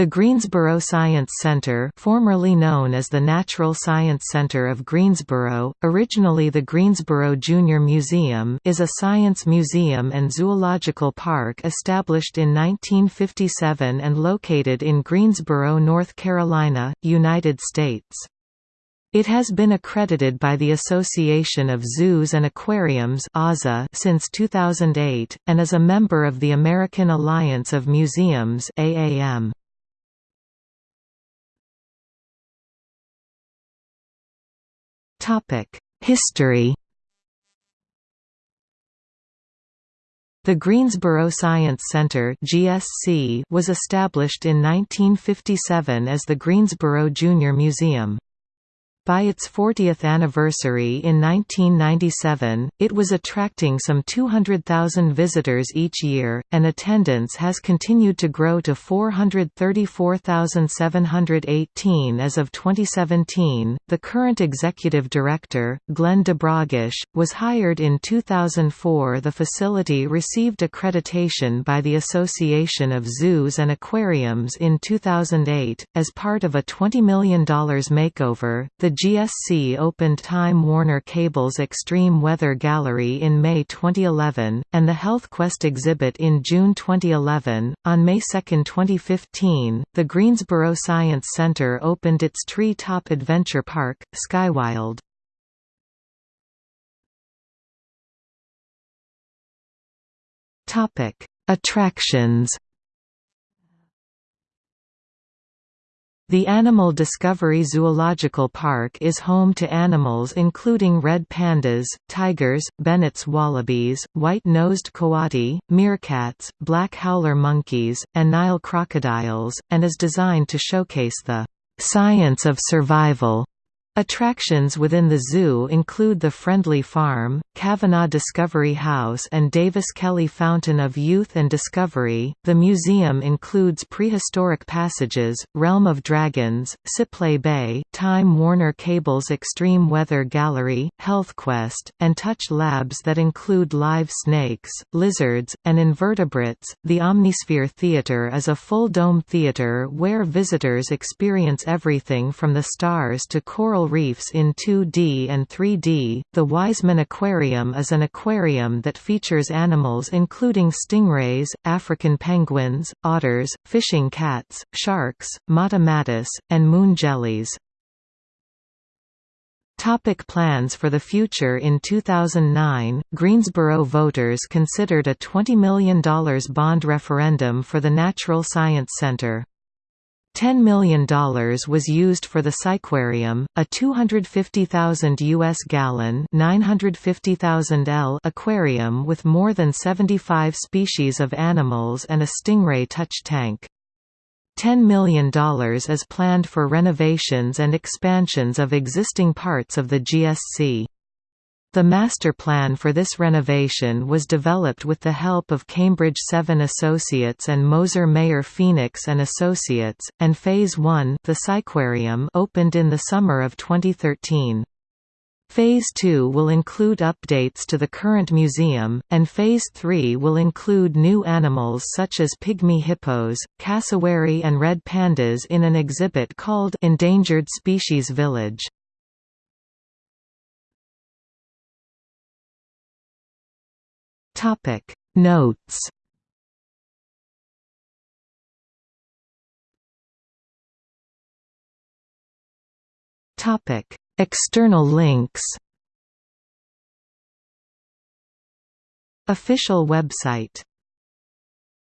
The Greensboro Science Center formerly known as the Natural Science Center of Greensboro, originally the Greensboro Junior Museum is a science museum and zoological park established in 1957 and located in Greensboro, North Carolina, United States. It has been accredited by the Association of Zoos and Aquariums since 2008, and is a member of the American Alliance of Museums AAM. History The Greensboro Science Center (GSC) was established in 1957 as the Greensboro Junior Museum. By its 40th anniversary in 1997, it was attracting some 200,000 visitors each year, and attendance has continued to grow to 434,718 as of 2017. The current executive director, Glenn Dobrogosz, was hired in 2004. The facility received accreditation by the Association of Zoos and Aquariums in 2008 as part of a $20 million makeover. The the GSC opened Time Warner Cable's Extreme Weather Gallery in May 2011, and the HealthQuest exhibit in June 2011. On May 2, 2015, the Greensboro Science Center opened its Tree Top Adventure Park, Skywild. Attractions The Animal Discovery Zoological Park is home to animals including red pandas, tigers, Bennett's wallabies, white-nosed coati, meerkats, black howler monkeys, and Nile crocodiles, and is designed to showcase the "...science of survival." Attractions within the zoo include the Friendly Farm, Kavanaugh Discovery House and Davis Kelly Fountain of Youth and Discovery. The museum includes prehistoric passages, Realm of Dragons, Sipley Bay, Time Warner Cable's Extreme Weather Gallery, HealthQuest, and Touch Labs that include live snakes, lizards, and invertebrates. The Omnisphere Theater is a full dome theater where visitors experience everything from the stars to coral reefs in 2D and 3D. The Wiseman Aquarium is an aquarium that features animals including stingrays, African penguins, otters, fishing cats, sharks, mata matis, and moon jellies. Topic plans for the future In 2009, Greensboro voters considered a $20 million bond referendum for the Natural Science Center. $10 million was used for the SciQuarium, a 250,000 U.S. gallon 950,000 L aquarium with more than 75 species of animals and a stingray touch tank. $10 million is planned for renovations and expansions of existing parts of the GSC. The master plan for this renovation was developed with the help of Cambridge 7 Associates and Moser Mayer Phoenix and Associates, and Phase 1 the SciQuarium opened in the summer of 2013. Phase 2 will include updates to the current museum, and Phase 3 will include new animals such as pygmy hippos, cassowary and red pandas in an exhibit called Endangered Species Village. Topic. Notes. Topic. External links. Official website